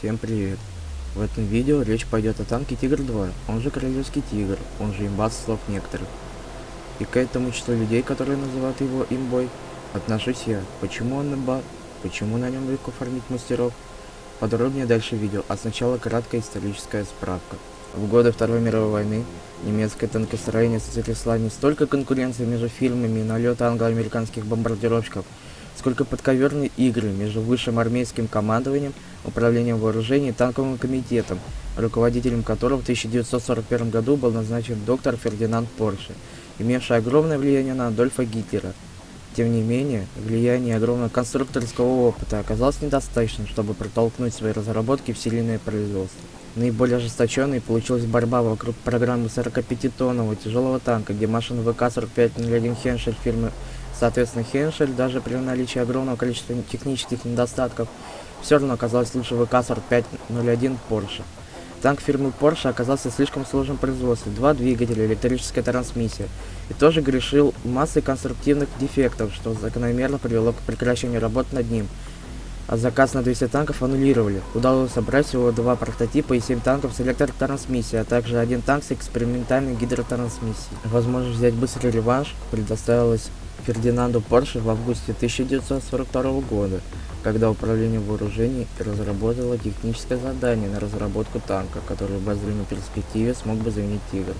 Всем привет! В этом видео речь пойдет о танке Тигр-2, он же Королевский Тигр, он же имба слов некоторых. И к этому числу людей, которые называют его имбой, отношусь я. Почему он имба? Почему на нем легко фармить мастеров? Подробнее дальше видео, а сначала краткая историческая справка. В годы Второй мировой войны немецкое танкостроение сотрясла не столько конкуренция между фирмами и налет англо-американских бомбардировщиков, сколько подковерные игры между высшим армейским командованием, управлением вооружений и танковым комитетом, руководителем которого в 1941 году был назначен доктор Фердинанд Порше, имевший огромное влияние на Адольфа Гитлера. Тем не менее, влияние огромного конструкторского опыта оказалось недостаточным, чтобы протолкнуть свои разработки в серийное производство. Наиболее ожесточенной получилась борьба вокруг программы 45-тонного тяжелого танка, где машина ВК-4501 Хеншель фирмы Соответственно, Хеншель, даже при наличии огромного количества технических недостатков, все равно оказалась лучше ВК-4501 Porsche. Танк фирмы Porsche оказался слишком сложным в производстве, два двигателя, электрическая трансмиссия, и тоже грешил массой конструктивных дефектов, что закономерно привело к прекращению работ над ним, а заказ на 200 танков аннулировали. Удалось собрать всего два прототипа и 7 танков с электротрансмиссией, а также один танк с экспериментальной гидротрансмиссией. Возможность взять быстрый реванш предоставилась Фердинанду Порше в августе 1942 года, когда Управление вооружений разработало техническое задание на разработку танка, который в обозримой перспективе смог бы заменить «Тигр».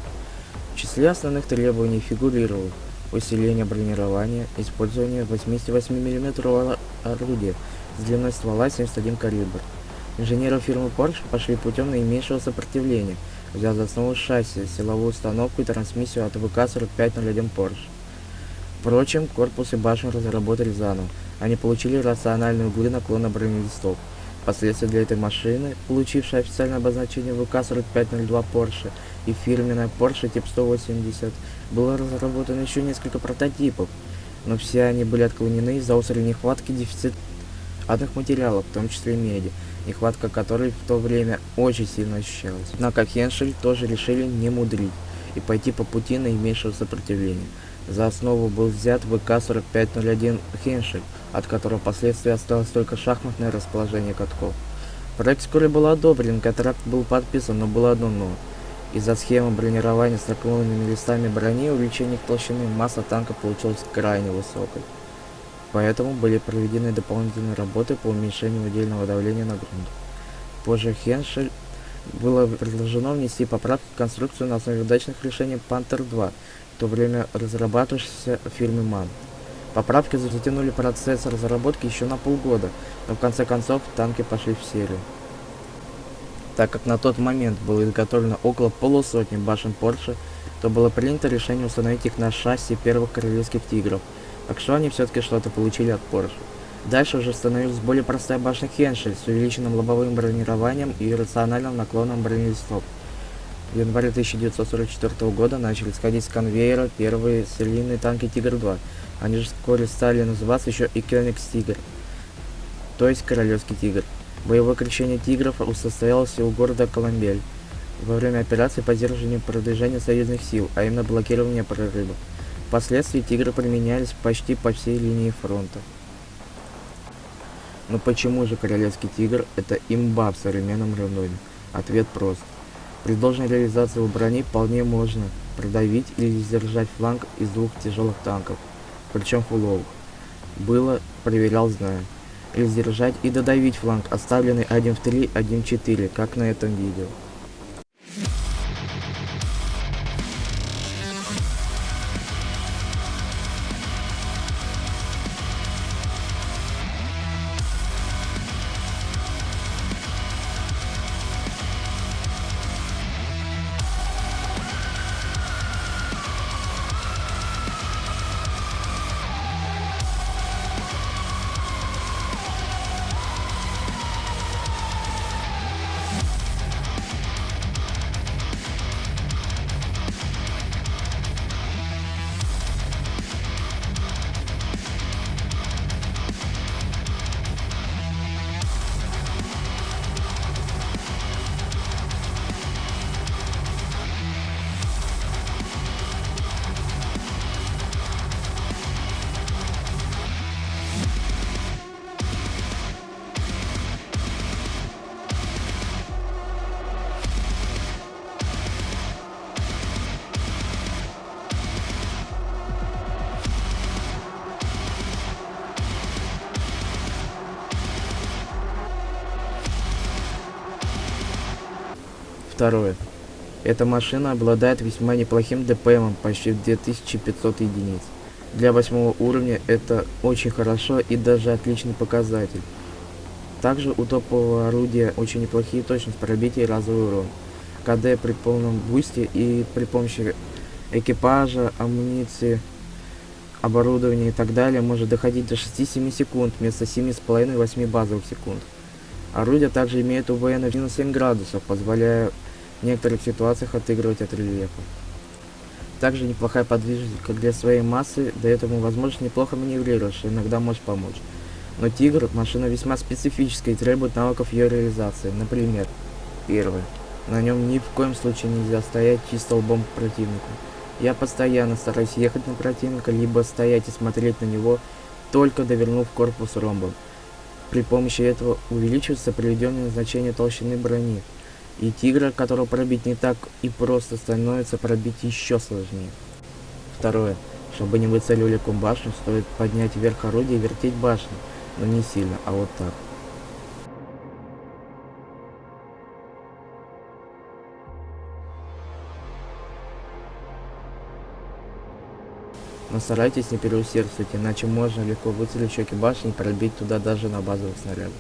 В числе основных требований фигурировало усиление бронирования, использование 88 мм орудия с длиной ствола 71 калибр. Инженеры фирмы Porsche пошли путем наименьшего сопротивления, взяв за основу шасси, силовую установку и трансмиссию от ВК-4501 Porsche. Впрочем, корпус и башню разработали заново. Они получили рациональные углы наклона бронелистов. Впоследствии для этой машины, получившей официальное обозначение ВК-4502 Porsche и фирменная Porsche Тип 180, было разработано еще несколько прототипов, но все они были отклонены из-за острой нехватки дефицита одних материалов, в том числе меди, нехватка которой в то время очень сильно ощущалась. Однако Хеншель тоже решили не мудрить и пойти по пути наименьшего сопротивления. За основу был взят ВК-4501 Хеншель, от которого впоследствии осталось только шахматное расположение катков. Проект вскоре был одобрен, контракт был подписан, но было одно «но». Из-за схемы бронирования с наклонными листами брони увеличение толщины масса танка получилась крайне высокой. Поэтому были проведены дополнительные работы по уменьшению удельного давления на грунт. Позже Хеншель было предложено внести поправки в конструкцию на основе удачных решений Panther-2, в то время разрабатывавшейся в фирме MAN. Поправки затянули процесс разработки еще на полгода, но в конце концов танки пошли в серию. Так как на тот момент было изготовлено около полусотни башен Porsche, то было принято решение установить их на шасси первых королевских тигров – так что они все-таки что-то получили от Porsche. Дальше уже становилась более простая башня Хеншель с увеличенным лобовым бронированием и рациональным наклоном бронелистов. В январе 1944 года начали сходить с конвейера первые серийные танки Тигр-2. Они же вскоре стали называться еще и Кёнигс Тигр, то есть Королевский Тигр. Боевое крещение тигров состоялось у города Коломбель во время операции по сдерживанию продвижения союзных сил, а именно блокирования прорыва. Впоследствии тигры применялись почти по всей линии фронта. Но почему же королевский тигр это имба в современном рандоме? Ответ прост. При должной реализации у брони вполне можно продавить или сдержать фланг из двух тяжелых танков, причем фуловых. Было, проверял, знаю. Или сдержать и додавить фланг, оставленный 1 в 3, 1 в 4, как на этом видео. Второе. Эта машина обладает весьма неплохим ДПМом, почти в 2500 единиц. Для восьмого уровня это очень хорошо и даже отличный показатель. Также у топового орудия очень неплохие точность пробития и разовый урон. КД при полном бусте и при помощи экипажа, амуниции, оборудования и так далее может доходить до 6-7 секунд вместо 7,5-8 базовых секунд. Орудие также имеет УВН на минус 7 градусов, позволяя в некоторых ситуациях отыгрывать от рельефа. Также неплохая подвижность, как для своей массы, дает ему возможность неплохо маневрировать, иногда может помочь. Но Тигр – машина весьма специфическая и требует навыков ее реализации. Например, первое. На нем ни в коем случае нельзя стоять чисто лбом к противнику. Я постоянно стараюсь ехать на противника, либо стоять и смотреть на него, только довернув корпус ромбом. При помощи этого увеличивается приведенное значение толщины брони, и тигра, которого пробить не так и просто, становится пробить еще сложнее. Второе. Чтобы не выцеливали башню, стоит поднять вверх орудие и вертеть башню, но не сильно, а вот так. Но старайтесь не переусердствовать, иначе можно легко выцелить щеки башни и пробить туда даже на базовых снарядах.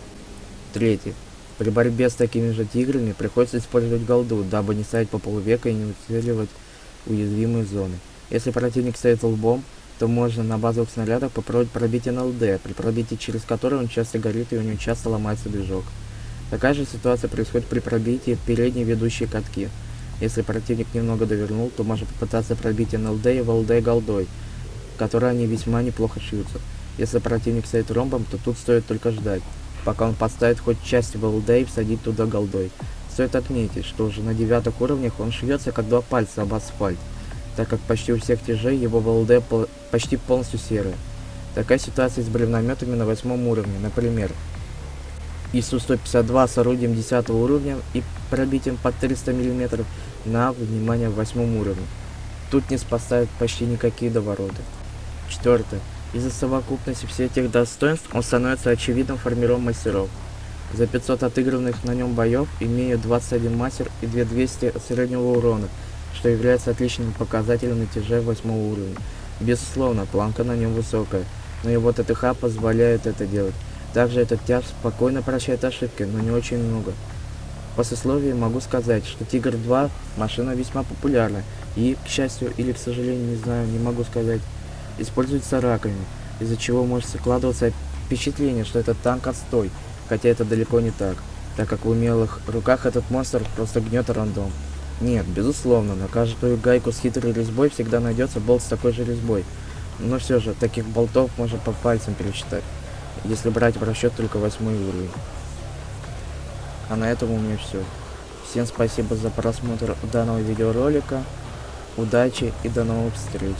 Третье. При борьбе с такими же тиграми приходится использовать голду, дабы не ставить по полвека и не уцеливать уязвимые зоны. Если противник стоит лбом, то можно на базовых снарядах попробовать пробить НЛД, при пробитии через который он часто горит и у него часто ломается движок. Такая же ситуация происходит при пробитии в передние ведущие катки. Если противник немного довернул, то можно попытаться пробить НЛД и ВЛД голдой, которые они весьма неплохо шьются. Если противник стоит ромбом, то тут стоит только ждать, пока он подставит хоть часть ВЛД и всадит туда голдой. Стоит отметить, что уже на девятых уровнях он шьется как два пальца об асфальт, так как почти у всех тяжей его ВЛД пол почти полностью серые. Такая ситуация с бревнометами на восьмом уровне, например, ИСУ-152 с орудием 10 уровня и пробитием под 300 мм на, внимание, восьмом уровне. Тут не спасают почти никакие довороты. Четвертое. Из-за совокупности всех этих достоинств он становится очевидным формиром мастеров. За 500 отыгранных на нем боев имею 21 мастер и 2200 среднего урона, что является отличным показателем на тяже 8 уровня. Безусловно, планка на нем высокая, но его ТТХ позволяет это делать. Также этот тяж спокойно прощает ошибки, но не очень много. По сословию могу сказать, что Тигр 2 машина весьма популярна и, к счастью или к сожалению, не знаю, не могу сказать, используется раками, из-за чего может складываться впечатление, что это танк отстой, хотя это далеко не так, так как в умелых руках этот монстр просто гнет рандом. Нет, безусловно, на каждую гайку с хитрой резьбой всегда найдется болт с такой же резьбой, но все же, таких болтов можно по пальцам пересчитать, если брать в расчет только восьмой уровень. А на этом у меня все. Всем спасибо за просмотр данного видеоролика. Удачи и до новых встреч.